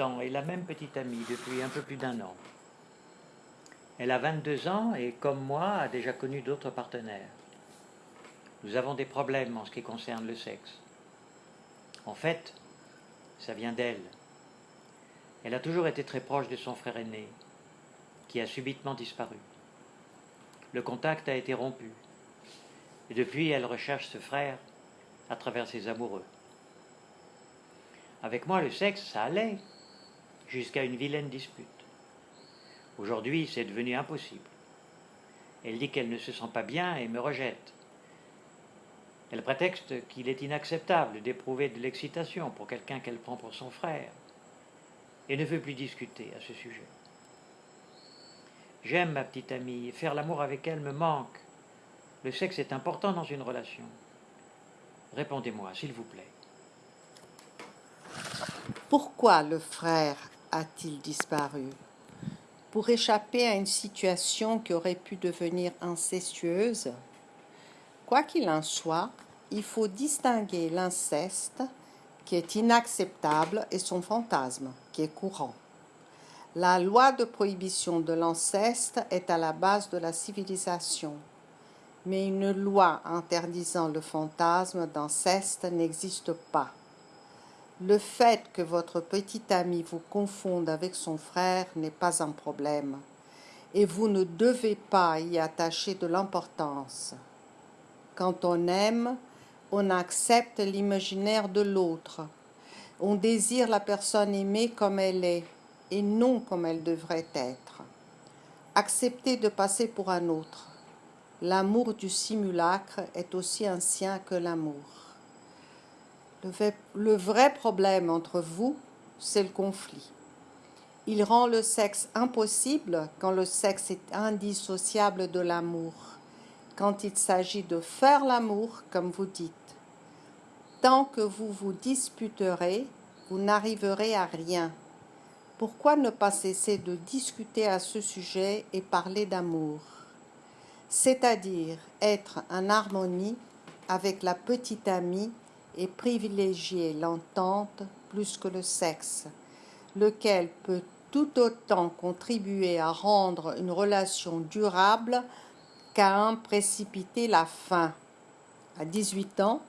ans et la même petite amie depuis un peu plus d'un an. Elle a 22 ans et, comme moi, a déjà connu d'autres partenaires. Nous avons des problèmes en ce qui concerne le sexe. En fait, ça vient d'elle. Elle a toujours été très proche de son frère aîné, qui a subitement disparu. Le contact a été rompu, et depuis elle recherche ce frère à travers ses amoureux. Avec moi, le sexe, ça allait, jusqu'à une vilaine dispute. Aujourd'hui, c'est devenu impossible. Elle dit qu'elle ne se sent pas bien et me rejette. Elle prétexte qu'il est inacceptable d'éprouver de l'excitation pour quelqu'un qu'elle prend pour son frère et ne veut plus discuter à ce sujet. J'aime ma petite amie, faire l'amour avec elle me manque. Le sexe est important dans une relation. Répondez-moi, s'il vous plaît. Pourquoi le frère a-t-il disparu? Pour échapper à une situation qui aurait pu devenir incestueuse? Quoi qu'il en soit, il faut distinguer l'inceste, qui est inacceptable, et son fantasme, qui est courant. La loi de prohibition de l'inceste est à la base de la civilisation, mais une loi interdisant le fantasme d'inceste n'existe pas. Le fait que votre petit ami vous confonde avec son frère n'est pas un problème, et vous ne devez pas y attacher de l'importance. Quand on aime, on accepte l'imaginaire de l'autre. On désire la personne aimée comme elle est et non comme elle devrait être. Accepter de passer pour un autre. L'amour du simulacre est aussi ancien que l'amour. Le vrai problème entre vous, c'est le conflit. Il rend le sexe impossible quand le sexe est indissociable de l'amour, quand il s'agit de faire l'amour, comme vous dites. Tant que vous vous disputerez, vous n'arriverez à rien. Pourquoi ne pas cesser de discuter à ce sujet et parler d'amour? C'est-à-dire être en harmonie avec la petite amie et privilégier l'entente plus que le sexe, lequel peut tout autant contribuer à rendre une relation durable qu'à en précipiter la fin. À 18 ans,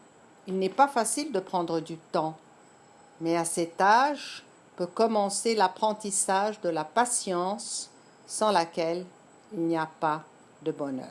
il n'est pas facile de prendre du temps, mais à cet âge peut commencer l'apprentissage de la patience sans laquelle il n'y a pas de bonheur.